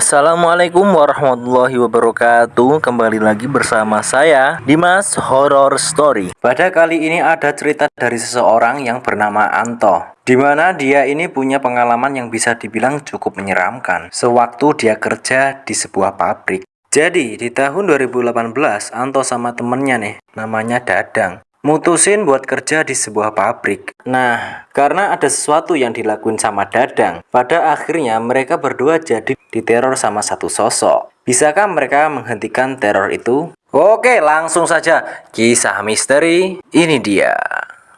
Assalamualaikum warahmatullahi wabarakatuh. Kembali lagi bersama saya Dimas Horror Story. Pada kali ini ada cerita dari seseorang yang bernama Anto Di mana dia ini punya pengalaman yang bisa dibilang cukup menyeramkan. Sewaktu dia kerja di sebuah pabrik. Jadi di tahun 2018 Anto sama temennya nih namanya Dadang mutusin buat kerja di sebuah pabrik. Nah, karena ada sesuatu yang dilakuin sama Dadang, pada akhirnya mereka berdua jadi diteror sama satu sosok. Bisakah mereka menghentikan teror itu? Oke, langsung saja. Kisah misteri ini dia.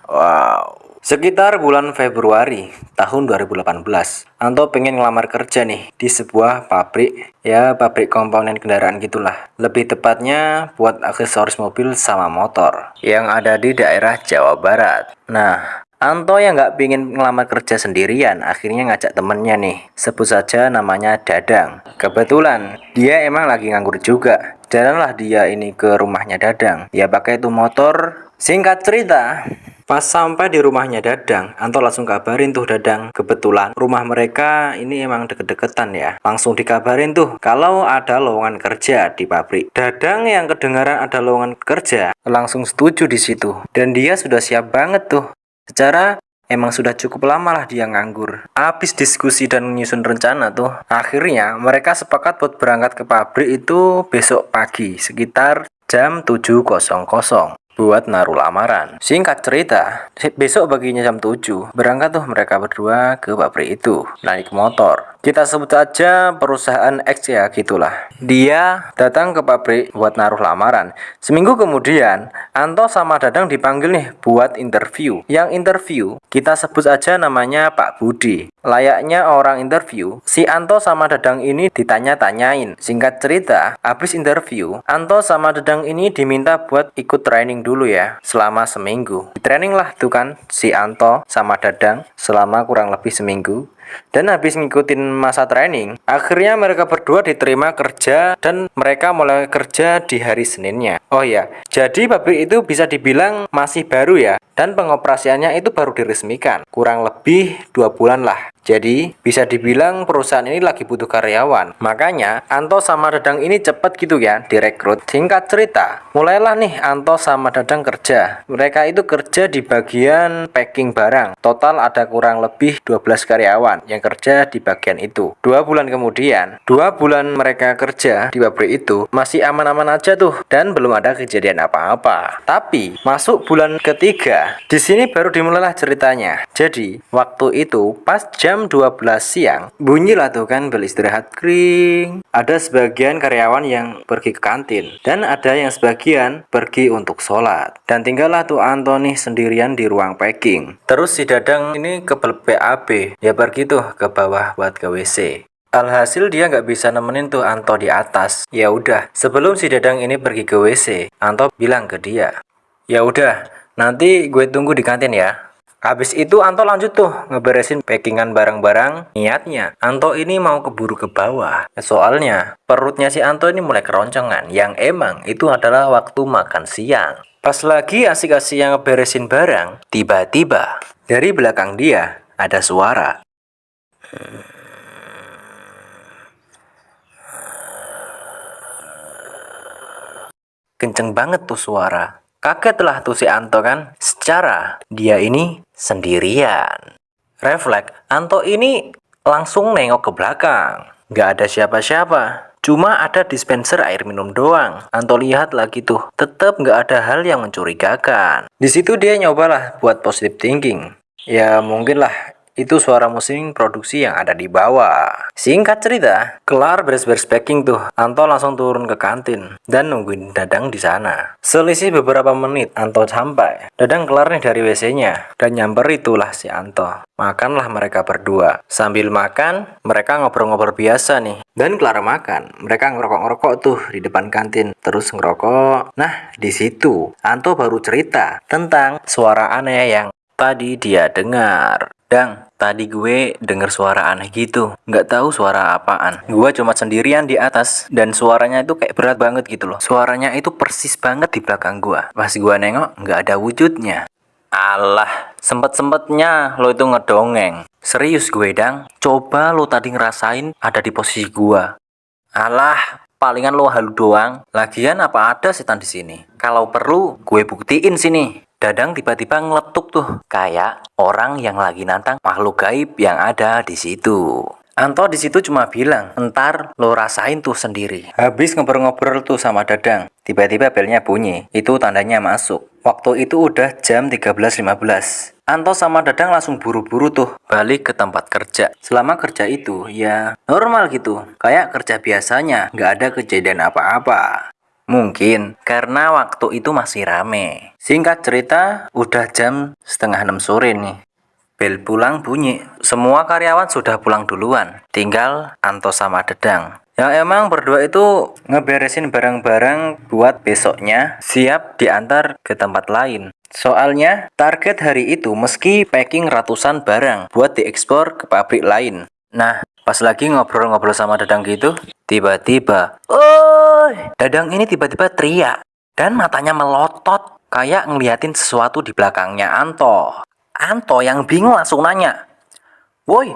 Wow. Sekitar bulan Februari tahun 2018, Anto pengen ngelamar kerja nih di sebuah pabrik, ya pabrik komponen kendaraan gitulah. Lebih tepatnya buat aksesoris mobil sama motor yang ada di daerah Jawa Barat. Nah, Anto yang nggak pingin ngelamar kerja sendirian, akhirnya ngajak temennya nih. Sebut saja namanya Dadang. Kebetulan, dia emang lagi nganggur juga. Jalanlah dia ini ke rumahnya Dadang. Ya pakai itu motor. Singkat cerita, Pas sampai di rumahnya Dadang, Anto langsung kabarin tuh Dadang. Kebetulan rumah mereka ini emang deket-deketan ya. Langsung dikabarin tuh kalau ada lowongan kerja di pabrik. Dadang yang kedengaran ada lowongan kerja langsung setuju di situ. Dan dia sudah siap banget tuh. Secara emang sudah cukup lama lah dia nganggur. Habis diskusi dan menyusun rencana tuh, akhirnya mereka sepakat buat berangkat ke pabrik itu besok pagi sekitar jam 7.00 buat naruh lamaran. Singkat cerita, besok baginya jam 7, berangkat tuh mereka berdua ke pabrik itu, naik motor. Kita sebut saja perusahaan X ya gitulah. Dia datang ke pabrik buat naruh lamaran. Seminggu kemudian, Anto sama Dadang dipanggil nih buat interview. Yang interview, kita sebut saja namanya Pak Budi. Layaknya orang interview, si Anto sama Dadang ini ditanya-tanyain. Singkat cerita, habis interview, Anto sama Dadang ini diminta buat ikut training dulu ya, selama seminggu. Di training lah tuh kan, si Anto sama Dadang selama kurang lebih seminggu. Dan habis ngikutin masa training, akhirnya mereka berdua diterima kerja dan mereka mulai kerja di hari Seninnya. Oh ya, jadi pabrik itu bisa dibilang masih baru ya, dan pengoperasiannya itu baru diresmikan. Kurang lebih dua bulan lah. Jadi, bisa dibilang perusahaan ini lagi butuh karyawan. Makanya, Anto sama Dadang ini cepet gitu ya direkrut. Singkat cerita, mulailah nih Anto sama Dadang kerja. Mereka itu kerja di bagian packing barang. Total ada kurang lebih 12 karyawan yang kerja di bagian itu. Dua bulan kemudian, dua bulan mereka kerja di pabrik itu masih aman-aman aja tuh dan belum ada kejadian apa-apa. Tapi, masuk bulan ketiga, di sini baru dimulailah ceritanya. Jadi, waktu itu pas jam jam 12 siang, bunyilah tuh kan bel istirahat kering. Ada sebagian karyawan yang pergi ke kantin, dan ada yang sebagian pergi untuk sholat. Dan tinggallah tuh Anthony sendirian di ruang packing. Terus si Dadang ini ke BAB, dia pergi tuh ke bawah buat ke WC. Alhasil dia nggak bisa nemenin tuh Anto di atas. Ya udah, sebelum si Dadang ini pergi ke WC, Anto bilang ke dia, "Ya udah, nanti gue tunggu di kantin ya." Habis itu Anto lanjut tuh ngeberesin packingan barang-barang. Niatnya Anto ini mau keburu ke bawah. Soalnya perutnya si Anto ini mulai keroncongan. Yang emang itu adalah waktu makan siang. Pas lagi asik-asik yang ngeberesin barang, tiba-tiba dari belakang dia ada suara. Kenceng banget tuh suara. Kagetlah tuh si Anto kan. Secara dia ini sendirian. Refleks, Anto ini langsung nengok ke belakang. Nggak ada siapa-siapa. Cuma ada dispenser air minum doang. Anto lihat lagi tuh, tetap nggak ada hal yang mencurigakan. Di situ dia nyobalah buat positive thinking. Ya mungkin lah itu suara musim produksi yang ada di bawah. Singkat cerita, kelar beres-beres packing tuh, Anto langsung turun ke kantin dan nungguin Dadang di sana. Selisih beberapa menit, Anto sampai. Dadang kelar nih dari WC-nya dan nyamper itulah si Anto. Makanlah mereka berdua. Sambil makan, mereka ngobrol-ngobrol biasa nih. Dan kelar makan, mereka ngerokok-ngerokok tuh di depan kantin. Terus ngerokok. Nah, di situ Anto baru cerita tentang suara aneh yang tadi dia dengar. Dang, tadi gue denger suara aneh gitu. Nggak tahu suara apaan. Gue cuma sendirian di atas dan suaranya itu kayak berat banget gitu loh. Suaranya itu persis banget di belakang gue. Pas gue nengok, nggak ada wujudnya. Allah, sempet-sempetnya lo itu ngedongeng. Serius gue, Dang. Coba lo tadi ngerasain ada di posisi gue. Alah, palingan lo halu doang. Lagian apa ada setan di sini? Kalau perlu, gue buktiin sini. Dadang tiba-tiba ngeletuk tuh, kayak orang yang lagi nantang makhluk gaib yang ada di situ. Anto di situ cuma bilang, entar lo rasain tuh sendiri. Habis ngobrol-ngobrol tuh sama Dadang, tiba-tiba belnya bunyi. Itu tandanya masuk. Waktu itu udah jam 13.15. Anto sama Dadang langsung buru-buru tuh balik ke tempat kerja. Selama kerja itu ya normal gitu, kayak kerja biasanya, nggak ada kejadian apa-apa. Mungkin karena waktu itu masih rame. Singkat cerita, udah jam setengah enam sore nih. Bel pulang bunyi. Semua karyawan sudah pulang duluan. Tinggal Anto sama Dedang. Yang emang berdua itu ngeberesin barang-barang buat besoknya siap diantar ke tempat lain. Soalnya target hari itu meski packing ratusan barang buat diekspor ke pabrik lain. Nah, pas lagi ngobrol-ngobrol sama Dadang gitu, tiba-tiba, "Oi!" Dadang ini tiba-tiba teriak dan matanya melotot kayak ngeliatin sesuatu di belakangnya Anto. Anto yang bingung langsung nanya, Woi,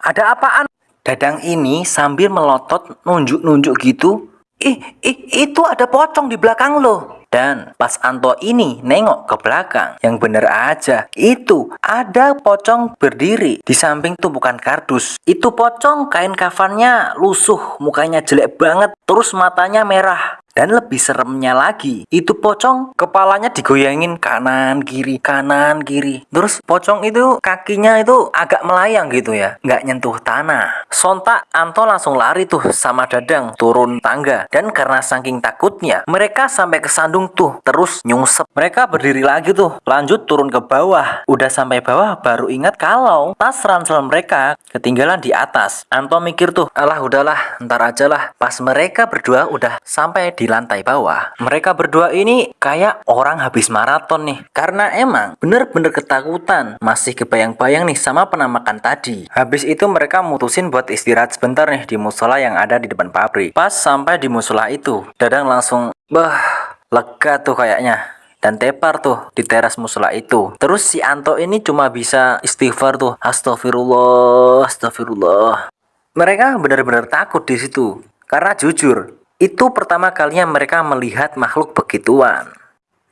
ada apaan? Dadang ini sambil melotot nunjuk-nunjuk gitu, Ih, ih, itu ada pocong di belakang lo. Dan pas Anto ini nengok ke belakang, yang bener aja, itu ada pocong berdiri di samping tumpukan kardus. Itu pocong kain kafannya lusuh, mukanya jelek banget, terus matanya merah. Dan lebih seremnya lagi, itu pocong kepalanya digoyangin kanan kiri, kanan kiri. Terus pocong itu kakinya itu agak melayang gitu ya, nggak nyentuh tanah. Sontak Anto langsung lari tuh sama Dadang turun tangga. Dan karena saking takutnya, mereka sampai ke sandung tuh terus nyungsep. Mereka berdiri lagi tuh, lanjut turun ke bawah. Udah sampai bawah baru ingat kalau tas ransel mereka ketinggalan di atas. Anto mikir tuh, alah udahlah, ntar aja lah. Pas mereka berdua udah sampai di di lantai bawah, mereka berdua ini kayak orang habis maraton nih. Karena emang bener-bener ketakutan, masih kebayang-bayang nih sama penampakan tadi. Habis itu mereka mutusin buat istirahat sebentar nih di musola yang ada di depan pabrik. Pas sampai di musola itu, Dadang langsung, bah, lega tuh kayaknya dan tepar tuh di teras musola itu. Terus si Anto ini cuma bisa istighfar tuh, astagfirullah, astagfirullah. Mereka benar-benar takut di situ. Karena jujur, itu pertama kalinya mereka melihat makhluk begituan.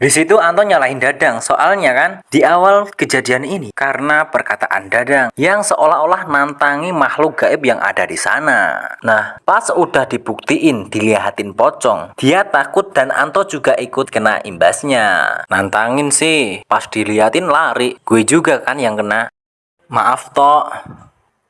Di situ Anton nyalahin Dadang, soalnya kan di awal kejadian ini karena perkataan Dadang yang seolah-olah nantangi makhluk gaib yang ada di sana. Nah, pas udah dibuktiin dilihatin pocong, dia takut dan Anto juga ikut kena imbasnya. Nantangin sih, pas dilihatin lari, gue juga kan yang kena. Maaf toh,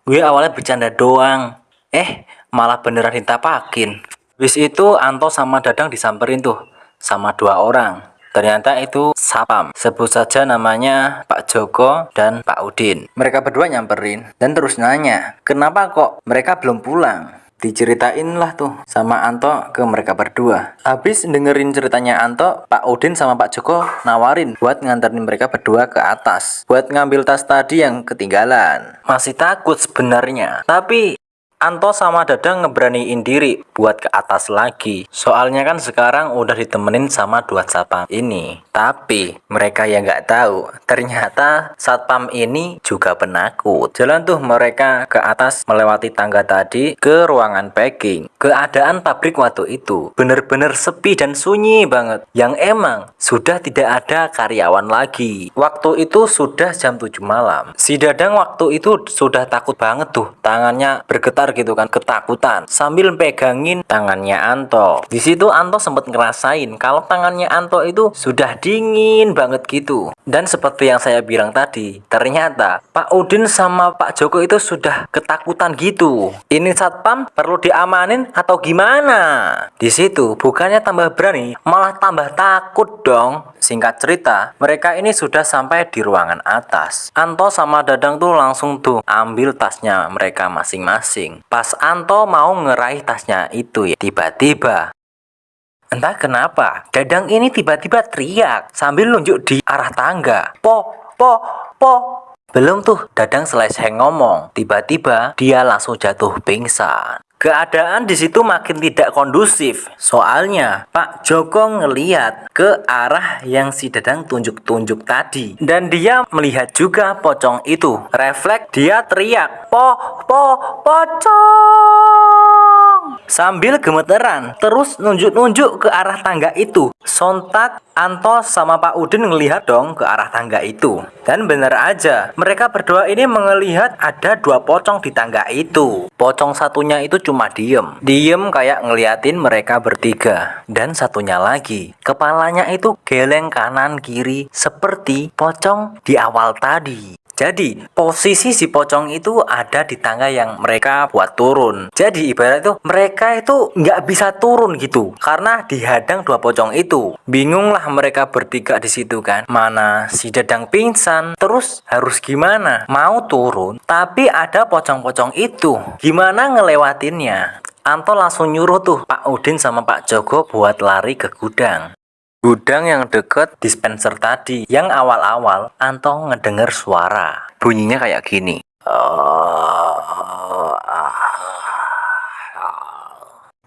gue awalnya bercanda doang. Eh, malah beneran ditapakin. Wis itu Anto sama Dadang disamperin tuh sama dua orang. Ternyata itu Sapam. Sebut saja namanya Pak Joko dan Pak Udin. Mereka berdua nyamperin dan terus nanya, kenapa kok mereka belum pulang? Diceritain lah tuh sama Anto ke mereka berdua. Habis dengerin ceritanya Anto, Pak Udin sama Pak Joko nawarin buat nganterin mereka berdua ke atas. Buat ngambil tas tadi yang ketinggalan. Masih takut sebenarnya. Tapi Anto sama Dadang ngeberaniin diri buat ke atas lagi. Soalnya kan sekarang udah ditemenin sama dua satpam ini. Tapi mereka yang nggak tahu, ternyata satpam ini juga penakut. Jalan tuh mereka ke atas melewati tangga tadi ke ruangan packing. Keadaan pabrik waktu itu bener-bener sepi dan sunyi banget. Yang emang sudah tidak ada karyawan lagi. Waktu itu sudah jam 7 malam. Si Dadang waktu itu sudah takut banget tuh. Tangannya bergetar gitu kan ketakutan sambil pegangin tangannya Anto. Di situ Anto sempat ngerasain kalau tangannya Anto itu sudah dingin banget gitu. Dan seperti yang saya bilang tadi, ternyata Pak Udin sama Pak Joko itu sudah ketakutan gitu. Ini satpam perlu diamanin atau gimana? Di situ bukannya tambah berani, malah tambah takut dong. Singkat cerita, mereka ini sudah sampai di ruangan atas. Anto sama Dadang tuh langsung tuh ambil tasnya mereka masing-masing. Pas Anto mau ngeraih tasnya itu ya, tiba-tiba Entah kenapa, Dadang ini tiba-tiba teriak sambil nunjuk di arah tangga. Po, po, po. Belum tuh Dadang selesai ngomong, tiba-tiba dia langsung jatuh pingsan. Keadaan di situ makin tidak kondusif. Soalnya Pak Joko ngeliat ke arah yang si Dadang tunjuk-tunjuk tadi. Dan dia melihat juga pocong itu. Refleks dia teriak, Po, po, pocong! Sambil gemeteran terus nunjuk-nunjuk ke arah tangga itu. Sontak Anto sama Pak Udin ngelihat dong ke arah tangga itu. Dan benar aja, mereka berdua ini melihat ada dua pocong di tangga itu. Pocong satunya itu cuma diem. Diem kayak ngeliatin mereka bertiga. Dan satunya lagi, kepalanya itu geleng kanan kiri seperti pocong di awal tadi. Jadi posisi si pocong itu ada di tangga yang mereka buat turun. Jadi ibarat itu mereka itu nggak bisa turun gitu karena dihadang dua pocong itu. Bingunglah mereka bertiga di situ kan. Mana si Dadang pingsan, terus harus gimana? Mau turun, tapi ada pocong-pocong itu. Gimana ngelewatinnya? Anto langsung nyuruh tuh Pak Udin sama Pak Joko buat lari ke gudang. Gudang yang deket dispenser tadi, yang awal-awal Anto ngedenger suara. Bunyinya kayak gini.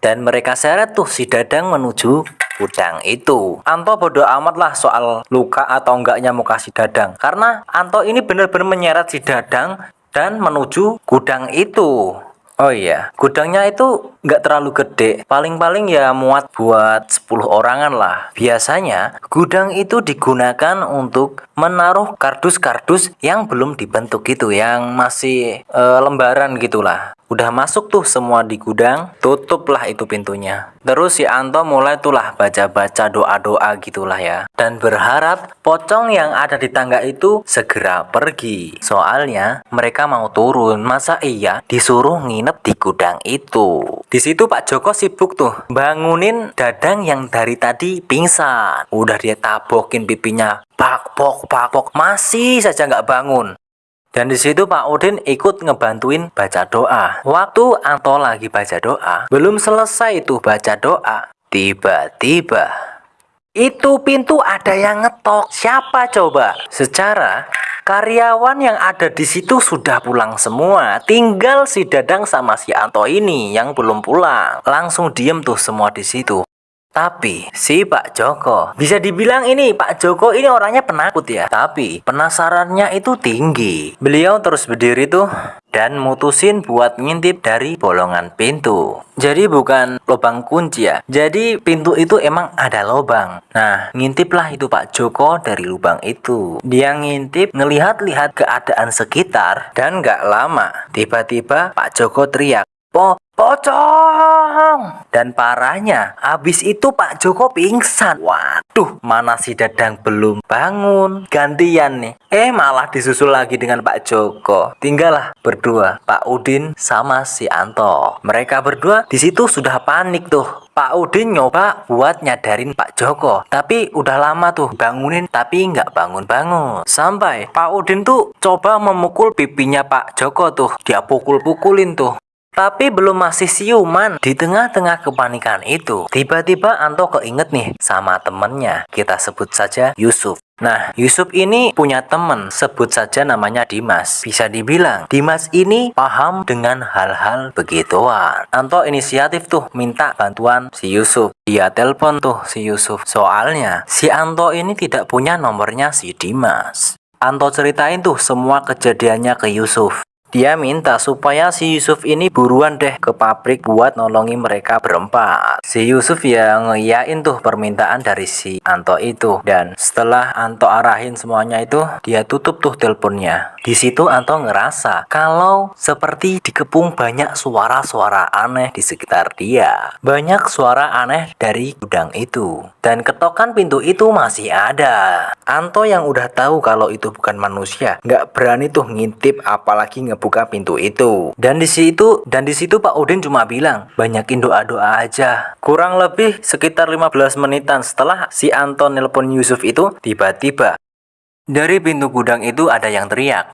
Dan mereka seret tuh si Dadang menuju gudang itu. Anto bodoh amat lah soal luka atau enggaknya muka si Dadang. Karena Anto ini benar-benar menyeret si Dadang dan menuju gudang itu. Oh iya, gudangnya itu nggak terlalu gede. Paling-paling ya muat buat 10 orangan lah. Biasanya gudang itu digunakan untuk menaruh kardus-kardus yang belum dibentuk gitu, yang masih e, lembaran gitulah. Udah masuk tuh semua di gudang, tutuplah itu pintunya. Terus si Anto mulai tuh baca-baca doa-doa gitulah ya. Dan berharap pocong yang ada di tangga itu segera pergi. Soalnya mereka mau turun, masa iya disuruh nginep di gudang itu. Di situ Pak Joko sibuk tuh bangunin Dadang yang dari tadi pingsan. Udah dia tabokin pipinya, pak pok, masih saja nggak bangun. Dan di situ Pak Udin ikut ngebantuin baca doa. Waktu Anto lagi baca doa, belum selesai itu baca doa, tiba-tiba itu pintu ada yang ngetok. Siapa coba? Secara karyawan yang ada di situ sudah pulang semua. Tinggal si Dadang sama si Anto ini yang belum pulang. Langsung diem tuh semua di situ. Tapi si Pak Joko bisa dibilang ini Pak Joko ini orangnya penakut ya. Tapi penasarannya itu tinggi. Beliau terus berdiri tuh dan mutusin buat ngintip dari bolongan pintu. Jadi bukan lubang kunci ya. Jadi pintu itu emang ada lubang. Nah, ngintiplah itu Pak Joko dari lubang itu. Dia ngintip ngelihat-lihat keadaan sekitar dan gak lama tiba-tiba Pak Joko teriak, Po, pocong! Dan parahnya, habis itu Pak Joko pingsan. Waduh, mana si Dadang belum bangun. Gantian nih. Eh, malah disusul lagi dengan Pak Joko. Tinggallah berdua, Pak Udin sama si Anto. Mereka berdua di situ sudah panik tuh. Pak Udin nyoba buat nyadarin Pak Joko. Tapi udah lama tuh bangunin tapi nggak bangun-bangun. Sampai Pak Udin tuh coba memukul pipinya Pak Joko tuh. Dia pukul-pukulin tuh. Tapi belum masih siuman. Di tengah-tengah kepanikan itu, tiba-tiba Anto keinget nih sama temennya. Kita sebut saja Yusuf. Nah, Yusuf ini punya temen, sebut saja namanya Dimas. Bisa dibilang, Dimas ini paham dengan hal-hal begituan. Anto inisiatif tuh minta bantuan si Yusuf. Dia telepon tuh si Yusuf. Soalnya, si Anto ini tidak punya nomornya si Dimas. Anto ceritain tuh semua kejadiannya ke Yusuf. Dia minta supaya si Yusuf ini buruan deh ke pabrik buat nolongi mereka berempat. Si Yusuf ya ngeyain tuh permintaan dari si Anto itu. Dan setelah Anto arahin semuanya itu, dia tutup tuh teleponnya. Di situ Anto ngerasa kalau seperti dikepung banyak suara-suara aneh di sekitar dia. Banyak suara aneh dari gudang itu. Dan ketokan pintu itu masih ada. Anto yang udah tahu kalau itu bukan manusia, nggak berani tuh ngintip apalagi ngebuk buka pintu itu. Dan di situ dan di situ Pak Udin cuma bilang, banyakin doa-doa aja. Kurang lebih sekitar 15 menitan setelah si Anton nelpon Yusuf itu, tiba-tiba dari pintu gudang itu ada yang teriak.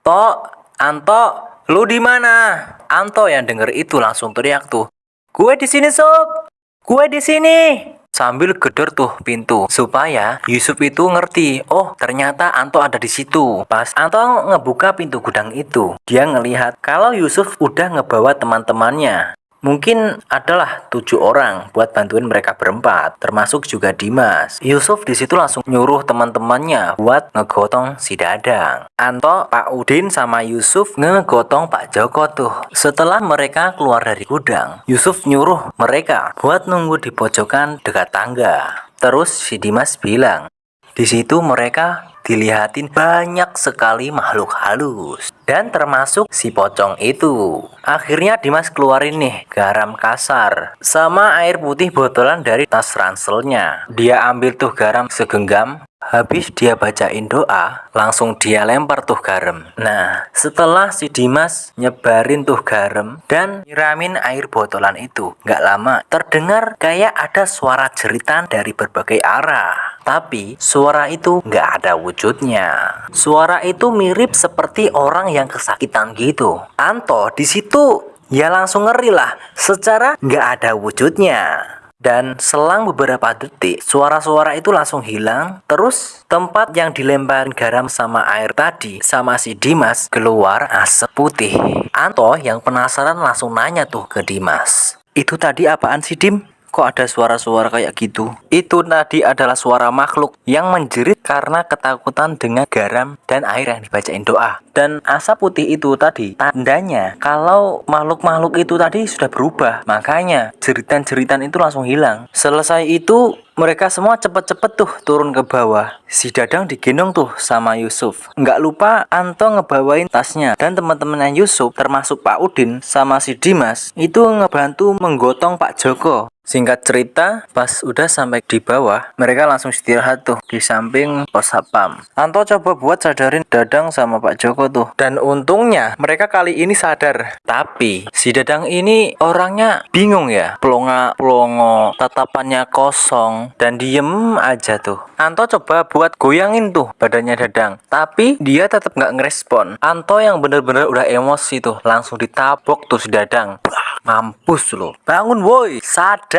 Tok, Anto, lu di mana? Anto yang denger itu langsung teriak tuh. Gue di sini, Sob. Gue di sini sambil geder tuh pintu supaya Yusuf itu ngerti oh ternyata Anto ada di situ. Pas Anto ngebuka pintu gudang itu dia ngelihat kalau Yusuf udah ngebawa teman-temannya Mungkin adalah tujuh orang buat bantuin mereka berempat, termasuk juga Dimas. Yusuf di situ langsung nyuruh teman-temannya buat ngegotong si Dadang. Anto, Pak Udin sama Yusuf ngegotong Pak Joko tuh. Setelah mereka keluar dari gudang, Yusuf nyuruh mereka buat nunggu di pojokan dekat tangga. Terus si Dimas bilang, di situ mereka dilihatin banyak sekali makhluk halus dan termasuk si pocong itu. Akhirnya Dimas keluarin nih garam kasar sama air putih botolan dari tas ranselnya. Dia ambil tuh garam segenggam Habis dia bacain doa, langsung dia lempar tuh garam. Nah, setelah si Dimas nyebarin tuh garam dan nyiramin air botolan itu, nggak lama terdengar kayak ada suara jeritan dari berbagai arah. Tapi suara itu nggak ada wujudnya. Suara itu mirip seperti orang yang kesakitan gitu. Anto di situ ya langsung ngeri lah, secara nggak ada wujudnya. Dan selang beberapa detik, suara-suara itu langsung hilang. Terus tempat yang dilempar garam sama air tadi sama si Dimas keluar asap putih. Anto yang penasaran langsung nanya tuh ke Dimas. Itu tadi apaan sih Dim? Kok ada suara-suara kayak gitu? Itu tadi adalah suara makhluk yang menjerit karena ketakutan dengan garam dan air yang dibacain doa. Dan asap putih itu tadi tandanya kalau makhluk-makhluk itu tadi sudah berubah. Makanya jeritan-jeritan itu langsung hilang. Selesai itu mereka semua cepet-cepet tuh turun ke bawah. Si Dadang digendong tuh sama Yusuf. Nggak lupa Anto ngebawain tasnya. Dan teman-temannya Yusuf termasuk Pak Udin sama si Dimas itu ngebantu menggotong Pak Joko. Singkat cerita, pas udah sampai di bawah, mereka langsung istirahat tuh di samping pos sapam. Anto coba buat sadarin Dadang sama Pak Joko tuh. Dan untungnya mereka kali ini sadar. Tapi si Dadang ini orangnya bingung ya. Pelonga, pelongo, tatapannya kosong dan diem aja tuh. Anto coba buat goyangin tuh badannya Dadang. Tapi dia tetap nggak ngerespon. Anto yang bener-bener udah emosi tuh langsung ditabok tuh si Dadang. Mampus loh. Bangun woi, sadar.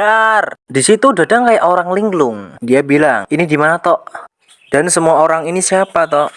Di situ Dadang kayak orang linglung. Dia bilang, "Ini di mana, Tok?" Dan semua orang ini siapa, Tok?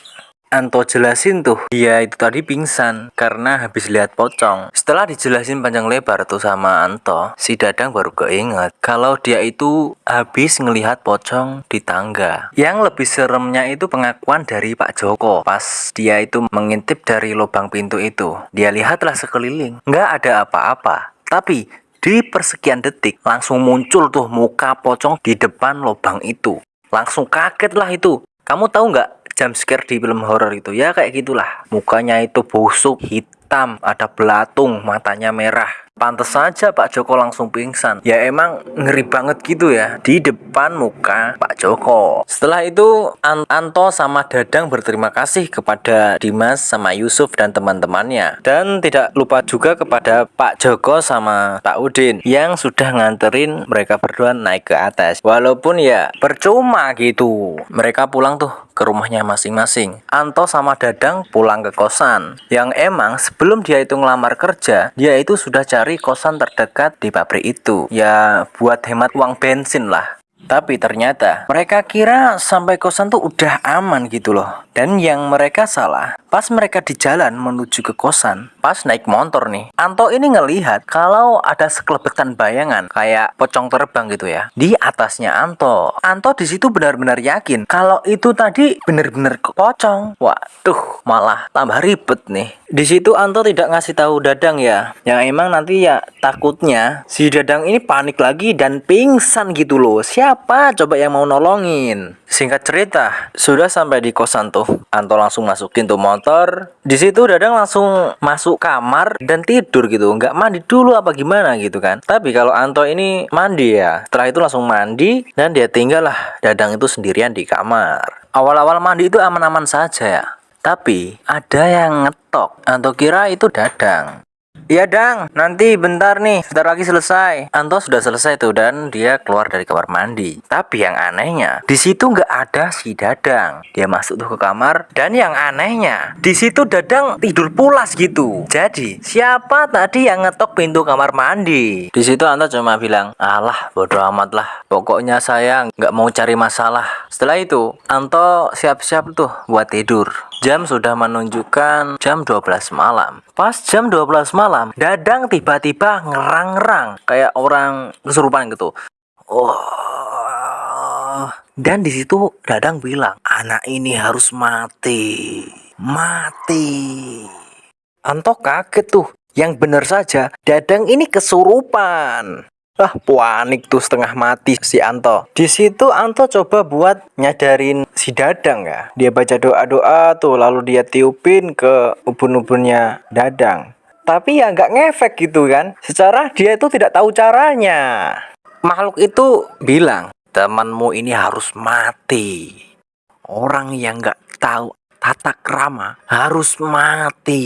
Anto jelasin tuh dia itu tadi pingsan karena habis lihat pocong setelah dijelasin panjang lebar tuh sama Anto si Dadang baru keinget kalau dia itu habis ngelihat pocong di tangga yang lebih seremnya itu pengakuan dari Pak Joko pas dia itu mengintip dari lubang pintu itu dia lihatlah sekeliling nggak ada apa-apa tapi di persekian detik langsung muncul tuh muka pocong di depan lubang itu. Langsung kaget lah itu. Kamu tahu nggak jump scare di film horor itu? Ya kayak gitulah. Mukanya itu busuk, hitam, ada belatung, matanya merah. Pantes saja Pak Joko langsung pingsan. Ya emang ngeri banget gitu ya di depan muka Pak Joko. Setelah itu Anto sama Dadang berterima kasih kepada Dimas sama Yusuf dan teman-temannya. Dan tidak lupa juga kepada Pak Joko sama Pak Udin yang sudah nganterin mereka berdua naik ke atas. Walaupun ya percuma gitu. Mereka pulang tuh ke rumahnya masing-masing. Anto sama Dadang pulang ke kosan. Yang emang sebelum dia itu ngelamar kerja, dia itu sudah cari cari kosan terdekat di pabrik itu. Ya buat hemat uang bensin lah. Tapi ternyata mereka kira sampai kosan tuh udah aman gitu loh. Dan yang mereka salah, pas mereka di jalan menuju ke kosan, pas naik motor nih, Anto ini ngelihat kalau ada sekelebetan bayangan kayak pocong terbang gitu ya di atasnya Anto. Anto di situ benar-benar yakin kalau itu tadi benar-benar pocong. Waduh, malah tambah ribet nih. Di situ Anto tidak ngasih tahu Dadang ya, yang emang nanti ya takutnya si Dadang ini panik lagi dan pingsan gitu loh. Siapa coba yang mau nolongin? Singkat cerita, sudah sampai di kosan tuh. Anto langsung masukin tuh motor. Di situ Dadang langsung masuk kamar dan tidur gitu. Nggak mandi dulu apa gimana gitu kan. Tapi kalau Anto ini mandi ya. Setelah itu langsung mandi dan dia tinggal lah Dadang itu sendirian di kamar. Awal-awal mandi itu aman-aman saja ya. Tapi ada yang ngetok. Anto kira itu Dadang. Iya Dang, nanti bentar nih, sebentar lagi selesai. Anto sudah selesai tuh dan dia keluar dari kamar mandi. Tapi yang anehnya, di situ nggak ada si Dadang. Dia masuk tuh ke kamar dan yang anehnya, di situ Dadang tidur pulas gitu. Jadi siapa tadi yang ngetok pintu kamar mandi? Di situ Anto cuma bilang, alah bodoh amat lah. Pokoknya saya nggak mau cari masalah. Setelah itu, Anto siap-siap tuh buat tidur. Jam sudah menunjukkan jam 12 malam. Pas jam 12 malam malam, Dadang tiba-tiba ngerang-ngerang kayak orang kesurupan gitu. Oh. Dan di situ Dadang bilang, anak ini harus mati, mati. Anto kaget tuh. Yang benar saja, Dadang ini kesurupan. Ah, panik tuh setengah mati si Anto. Di situ Anto coba buat nyadarin si Dadang ya. Dia baca doa-doa tuh, lalu dia tiupin ke ubun-ubunnya Dadang. Tapi ya nggak ngefek gitu kan. Secara dia itu tidak tahu caranya. Makhluk itu bilang, temanmu ini harus mati. Orang yang nggak tahu tata krama harus mati.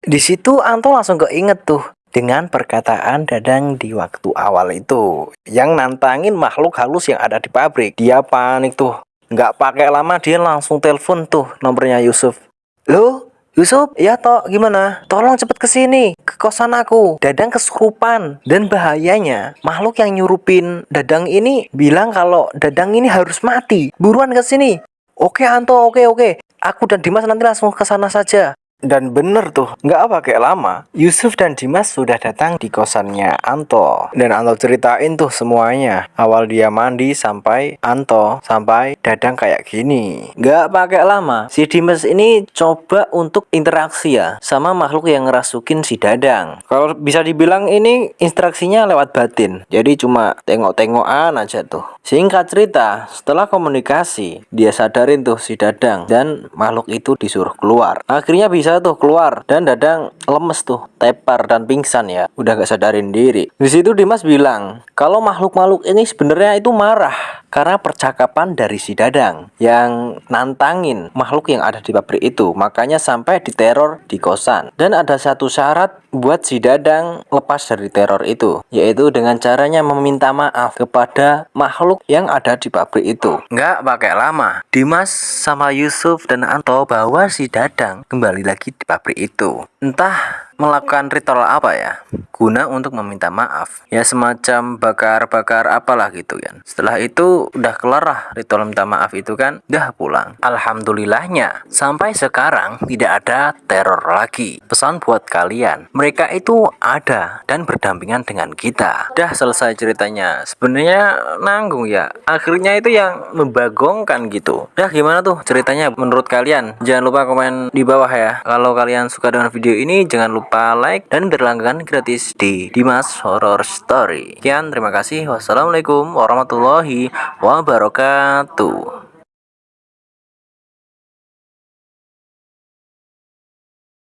Di situ Anto langsung keinget tuh dengan perkataan Dadang di waktu awal itu yang nantangin makhluk halus yang ada di pabrik. Dia panik tuh. Nggak pakai lama dia langsung telepon tuh nomornya Yusuf. Loh, Yusuf, ya toh gimana? Tolong cepet ke sini ke kosan aku. Dadang kesurupan dan bahayanya makhluk yang nyurupin Dadang ini bilang kalau Dadang ini harus mati. Buruan ke sini. Oke Anto, oke oke. Aku dan Dimas nanti langsung ke sana saja. Dan bener tuh, nggak pakai lama, Yusuf dan Dimas sudah datang di kosannya Anto. Dan Anto ceritain tuh semuanya. Awal dia mandi sampai Anto, sampai Dadang kayak gini. Nggak pakai lama, si Dimas ini coba untuk interaksi ya sama makhluk yang ngerasukin si Dadang. Kalau bisa dibilang ini interaksinya lewat batin. Jadi cuma tengok-tengokan aja tuh. Singkat cerita, setelah komunikasi, dia sadarin tuh si Dadang dan makhluk itu disuruh keluar. Akhirnya bisa tuh keluar dan Dadang lemes tuh, tepar dan pingsan ya. Udah gak sadarin diri. Di situ Dimas bilang, kalau makhluk-makhluk ini sebenarnya itu marah karena percakapan dari si Dadang yang nantangin makhluk yang ada di pabrik itu. Makanya sampai diteror di kosan. Dan ada satu syarat buat si Dadang lepas dari teror itu, yaitu dengan caranya meminta maaf kepada makhluk yang ada di pabrik itu. Nggak pakai lama, Dimas sama Yusuf dan Anto bawa si Dadang kembali lagi di pabrik itu. Entah melakukan ritual apa ya? Guna untuk meminta maaf. Ya semacam bakar-bakar apalah gitu kan. Setelah itu udah kelar lah ritual minta maaf itu kan udah pulang. Alhamdulillahnya sampai sekarang tidak ada teror lagi. Pesan buat kalian mereka itu ada dan berdampingan dengan kita. Udah selesai ceritanya. Sebenarnya nanggung ya. Akhirnya itu yang membagongkan gitu. Udah gimana tuh ceritanya menurut kalian? Jangan lupa komen di bawah ya. Kalau kalian suka dengan video ini jangan lupa lupa like dan berlangganan gratis di Dimas Horror Story. Sekian, terima kasih. Wassalamualaikum warahmatullahi wabarakatuh.